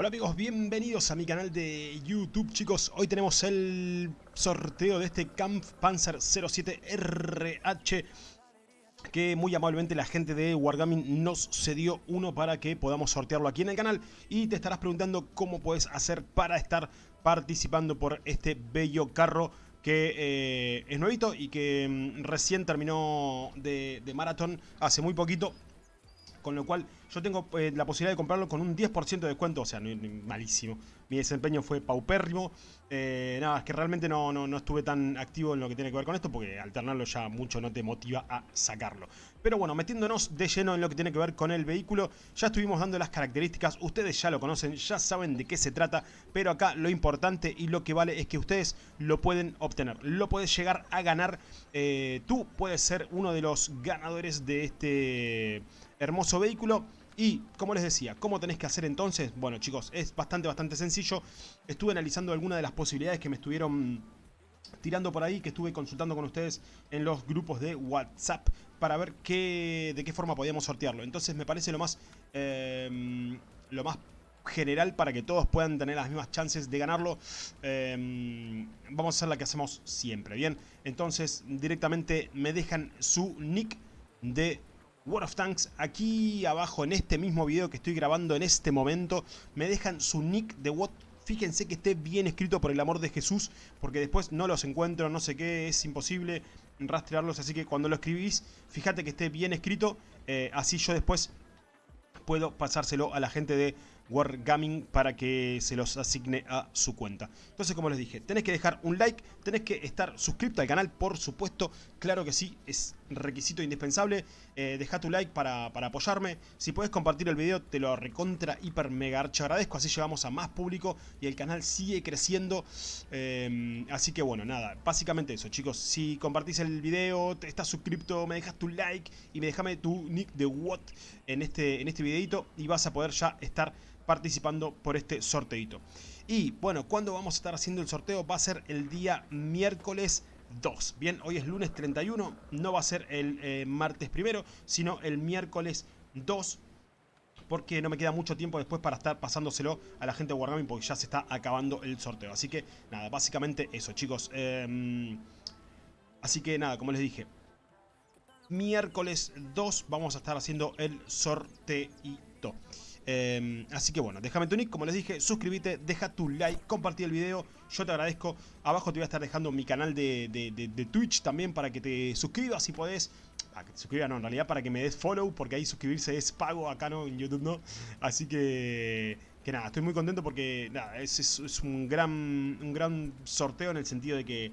Hola amigos, bienvenidos a mi canal de YouTube chicos. Hoy tenemos el sorteo de este Kampf Panzer 07RH que muy amablemente la gente de Wargaming nos cedió uno para que podamos sortearlo aquí en el canal y te estarás preguntando cómo puedes hacer para estar participando por este bello carro que eh, es nuevito y que mm, recién terminó de, de maratón hace muy poquito con lo cual yo tengo eh, la posibilidad de comprarlo con un 10% de descuento, o sea, malísimo. Mi desempeño fue paupérrimo. Eh, nada, es que realmente no, no, estuve tan activo en lo que tiene que ver con esto, porque alternarlo ya mucho no te motiva a sacarlo. Pero bueno, metiéndonos de lleno en lo que tiene que ver con el vehículo, ya estuvimos dando las características, ustedes ya lo conocen, ya saben de qué se trata, pero acá lo importante y lo que vale es que ustedes lo pueden obtener, lo puedes llegar a ganar, eh, tú puedes ser uno de los ganadores de este hermoso vehículo. Y, como les decía, ¿cómo tenés que hacer entonces? Bueno, chicos, es bastante, bastante sencillo. Estuve analizando algunas de las posibilidades que me estuvieron tirando por ahí, que estuve consultando con ustedes en los grupos de WhatsApp para ver qué, de qué forma podíamos sortearlo. Entonces me parece lo más, em, lo más general para que todos puedan tener las mismas chances de ganarlo. Em, vamos a hacer la que hacemos siempre, ¿bien? Entonces directamente me dejan su nick de World of Tanks, aquí abajo en este mismo video que estoy grabando en este momento, me dejan su nick de what Fíjense que esté bien escrito por el amor de Jesús, porque después no los encuentro, no sé qué, es imposible rastrearlos, así que cuando lo escribís, fíjate que esté bien escrito, eh, así yo después puedo pasárselo a la gente de Wargaming para que se los asigne a su cuenta. Entonces, como les dije, tenés que dejar un like, tenés que estar suscrito al canal, por supuesto, claro que sí, es requisito indispensable. Eh, deja tu like para, apoyarme. Si puedes compartir el video, te lo recontra, hiper, mega archo agradezco. Así llegamos a más público y el canal sigue creciendo. Eh, así que bueno, nada, básicamente eso, chicos. Si compartís el video, te estás suscrito, me dejas tu like y me dejame tu nick de what en este, en este videito y vas a poder ya estar participando por este sorteito. Y bueno, cuando vamos a estar haciendo el sorteo? Va a ser el día miércoles 2. Bien, hoy es lunes 31, no va a ser el eh, martes primero, sino el miércoles 2 porque no me queda mucho tiempo después para estar pasándoselo a la gente de Wargaming porque ya se está acabando el sorteo. Así que nada, básicamente eso chicos. Em, así que nada, como les dije, miércoles 2 vamos a estar haciendo el sorteito. Em, así que bueno, déjame tu nick, como les dije, suscríbete, deja tu like, compartí el video, yo te agradezco. Abajo te voy a estar dejando mi canal de, Twitch también para que te suscribas si podés. Para que te suscribas, no, en realidad para que me des follow, porque ahí suscribirse es pago, acá no, en YouTube no. Así que, que nada, estoy muy contento porque nada, es, es un, gran, un gran sorteo en el sentido de que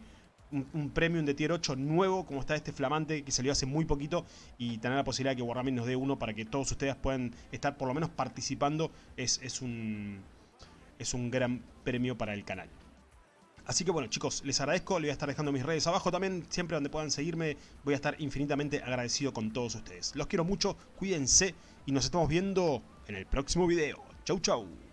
un, premium de tier 8 nuevo, como está este flamante que salió hace muy poquito, y tener la posibilidad de que Wargaming nos dé uno para que todos ustedes puedan estar por lo menos participando, es, es, un, es un gran premio para el canal. Así que bueno chicos, les agradezco, les voy a estar dejando mis redes abajo también, siempre donde puedan seguirme, voy a estar infinitamente agradecido con todos ustedes. Los quiero mucho, cuídense y nos estamos viendo en el próximo video. Chau chau.